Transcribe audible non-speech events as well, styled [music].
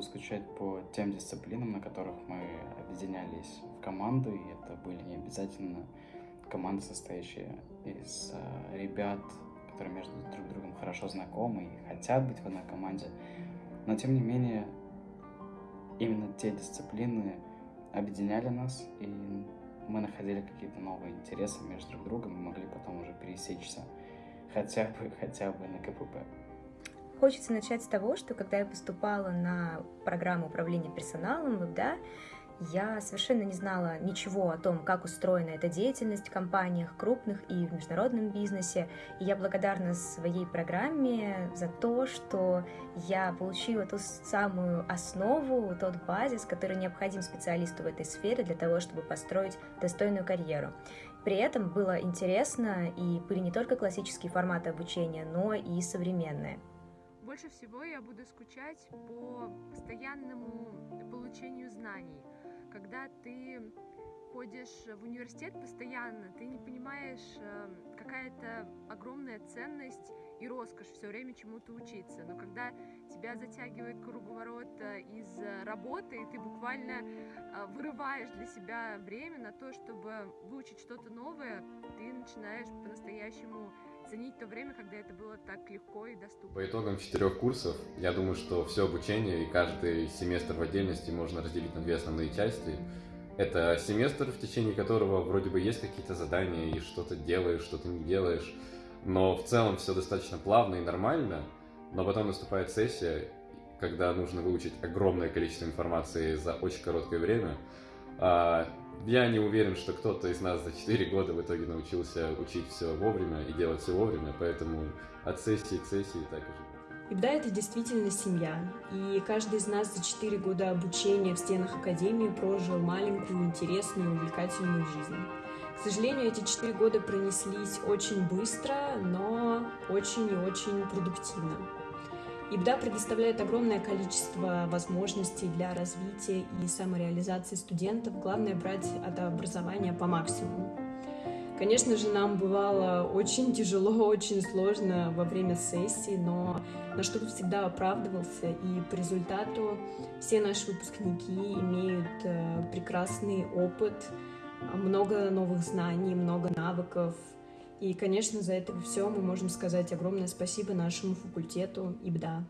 буду скучать по тем дисциплинам, на которых мы объединялись в команду, и это были не обязательно команды, состоящие из э, ребят, которые между друг другом хорошо знакомы и хотят быть в одной команде. Но тем не менее, именно те дисциплины объединяли нас, и мы находили какие-то новые интересы между друг другом и могли потом уже пересечься хотя бы, хотя бы на КПП. Хочется начать с того, что когда я поступала на программу управления персоналом да, я совершенно не знала ничего о том, как устроена эта деятельность в компаниях, крупных и в международном бизнесе. И я благодарна своей программе за то, что я получила ту самую основу, тот базис, который необходим специалисту в этой сфере для того, чтобы построить достойную карьеру. При этом было интересно, и были не только классические форматы обучения, но и современные. Больше всего я буду скучать по постоянному получению знаний когда ты ходишь в университет постоянно, ты не понимаешь, эм, какая-то огромная ценность и роскошь все время чему-то учиться. Но когда тебя затягивает круговорот э, из работы, и ты буквально э, вырываешь для себя время на то, чтобы выучить что-то новое, ты начинаешь по-настоящему ценить то время, когда это было так легко и доступно. По итогам четырех курсов, я думаю, что все обучение и каждый семестр в отдельности можно разделить на две основные части. Это семестр, в течение которого вроде бы есть какие-то задания, и что-то делаешь, что-то не делаешь, но в целом все достаточно плавно и нормально, но потом наступает сессия, когда нужно выучить огромное количество информации за очень короткое время, а, я не уверен, что кто-то из нас за 4 года в итоге научился учить все вовремя и делать все вовремя, поэтому от сессии к сессии так и живем. Ибда — это действительно семья, и каждый из нас за 4 года обучения в стенах Академии прожил маленькую, интересную, увлекательную жизнь. К сожалению, эти 4 года пронеслись очень быстро, но очень и очень продуктивно. ИБДА предоставляет огромное количество возможностей для развития и самореализации студентов. Главное брать это образование по максимуму. Конечно же, нам бывало очень тяжело, [laughs] очень сложно во время сессии, но наш труд всегда оправдывался, и по результату все наши выпускники имеют э, прекрасный опыт, много новых знаний, много навыков, и, конечно, за это все мы можем сказать огромное спасибо нашему факультету ИБДА.